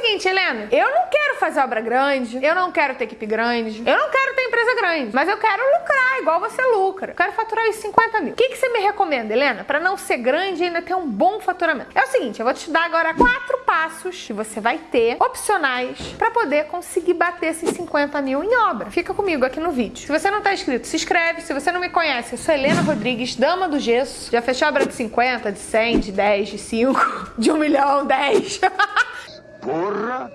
seguinte, Helena, eu não quero fazer obra grande, eu não quero ter equipe grande, eu não quero ter empresa grande, mas eu quero lucrar igual você lucra. Eu quero faturar os 50 mil. O que, que você me recomenda, Helena, para não ser grande e ainda ter um bom faturamento? É o seguinte, eu vou te dar agora quatro passos que você vai ter, opcionais, para poder conseguir bater esses 50 mil em obra. Fica comigo aqui no vídeo. Se você não tá inscrito, se inscreve. Se você não me conhece, eu sou Helena Rodrigues, dama do gesso. Já fechou obra de 50, de 100, de 10, de 5, de 1 milhão, 10. Porra!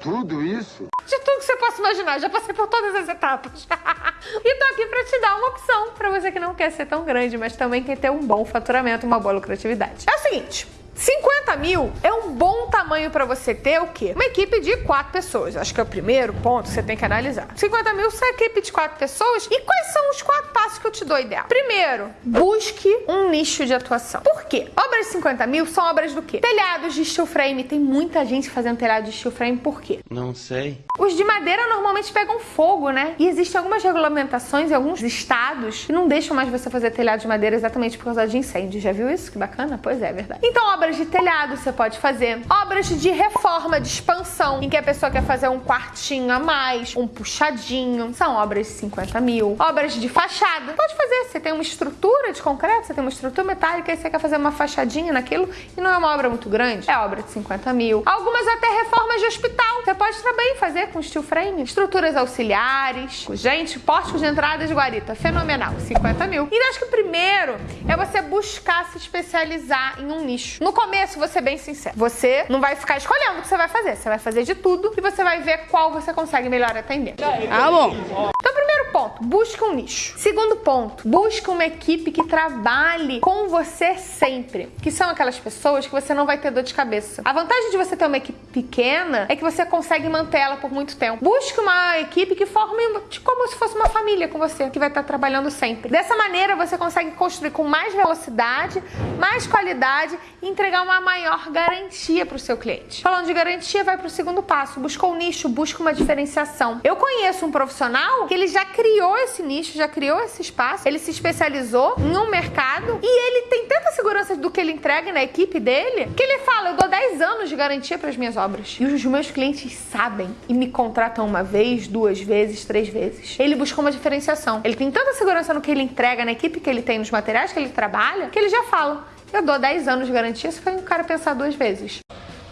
Tudo isso? De tudo que você possa imaginar, já passei por todas as etapas. e tô aqui pra te dar uma opção pra você que não quer ser tão grande, mas também quer ter um bom faturamento, uma boa lucratividade. É o seguinte, 50 mil é um bom tamanho para você ter o quê? Uma equipe de quatro pessoas. Acho que é o primeiro ponto que você tem que analisar. 50 mil é equipe de quatro pessoas. E quais são os quatro passos que eu te dou ideal? Primeiro, busque um nicho de atuação. Por quê? Obras de 50 mil são obras do quê? Telhados de steel frame. Tem muita gente fazendo telhado de steel frame. Por quê? Não sei. Os de madeira normalmente pegam fogo, né? E existem algumas regulamentações em alguns estados que não deixam mais você fazer telhado de madeira exatamente por causa de incêndio. Já viu isso? Que bacana? Pois é, é verdade. Então, obras de telhado você pode fazer, obras de reforma, de expansão, em que a pessoa quer fazer um quartinho a mais, um puxadinho, são obras de 50 mil. Obras de fachada, pode fazer, você tem uma estrutura de concreto, você tem uma estrutura metálica e você quer fazer uma fachadinha naquilo e não é uma obra muito grande, é obra de 50 mil. Algumas até reformas de hospital, você pode também fazer com steel frame, estruturas auxiliares, gente, pórticos de entrada de guarita, fenomenal, 50 mil. E acho que o primeiro é você buscar se especializar em um nicho. No começo, vou ser bem sincero, você não vai ficar escolhendo o que você vai fazer. Você vai fazer de tudo e você vai ver qual você consegue melhor atender. Ah, bom. Então, primeiro ponto, busque um nicho. Segundo ponto, busque uma equipe que trabalhe com você sempre. Que são aquelas pessoas que você não vai ter dor de cabeça. A vantagem de você ter uma equipe pequena é que você consegue manter ela por muito tempo. Busque uma equipe que forme como se fosse uma família com você, que vai estar trabalhando sempre. Dessa maneira, você consegue construir com mais velocidade, mais qualidade e entregar uma maior garantia para o seu cliente. Falando de garantia, vai para o segundo passo. Buscou um nicho, busca uma diferenciação. Eu conheço um profissional que ele já criou esse nicho, já criou esse espaço, ele se especializou em um mercado e ele tem tanta segurança do que ele entrega na equipe dele que ele fala: Eu dou 10 anos de garantia para as minhas obras. E os meus clientes sabem e me contratam uma vez, duas vezes, três vezes. Ele buscou uma diferenciação. Ele tem tanta segurança no que ele entrega, na equipe que ele tem, nos materiais que ele trabalha, que ele já fala. Eu dou 10 anos de garantia se foi um cara pensar duas vezes.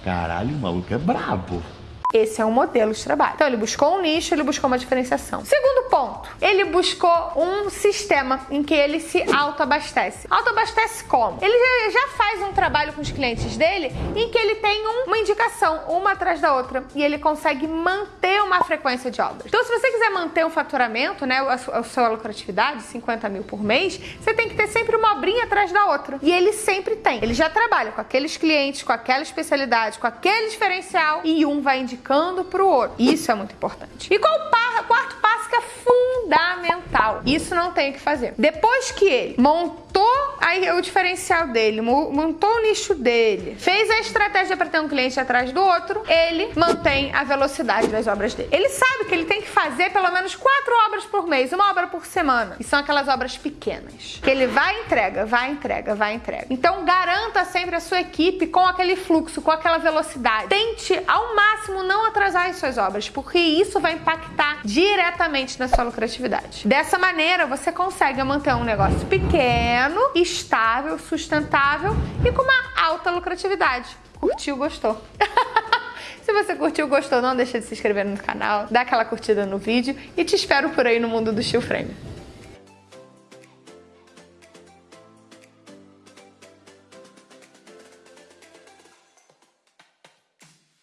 Caralho, o maluco é brabo. Esse é um modelo de trabalho. Então, ele buscou um nicho, ele buscou uma diferenciação. Segundo ponto, ele buscou um sistema em que ele se autoabastece. Autoabastece como? Ele já faz um trabalho com os clientes dele em que ele tem uma indicação, uma atrás da outra, e ele consegue manter uma frequência de obras. Então, se você quiser manter um faturamento, né, a sua lucratividade, 50 mil por mês, você tem que ter sempre uma obrinha atrás da outra. E ele sempre tem. Ele já trabalha com aqueles clientes, com aquela especialidade, com aquele diferencial, e um vai indicando para o outro. Isso é muito importante. E qual o quarto passo que é fundamental? Isso não tem o que fazer. Depois que ele montou aí o diferencial dele, montou o nicho dele, fez a estratégia para ter um cliente atrás do outro, ele mantém a velocidade das obras dele. Ele sabe que ele tem que fazer pelo menos quatro obras por mês, uma obra por semana. E são aquelas obras pequenas. Que ele vai entrega, vai entrega, vai entrega. Então garanta sempre a sua equipe com aquele fluxo, com aquela velocidade. Tente ao máximo não atrasar as suas obras, porque isso vai impactar diretamente na sua lucratividade. Dessa maneira, você consegue manter um negócio pequeno, estável, sustentável e com uma alta lucratividade. Curtiu, gostou? Se você curtiu, gostou, não deixa de se inscrever no canal, dá aquela curtida no vídeo e te espero por aí no mundo do steel frame.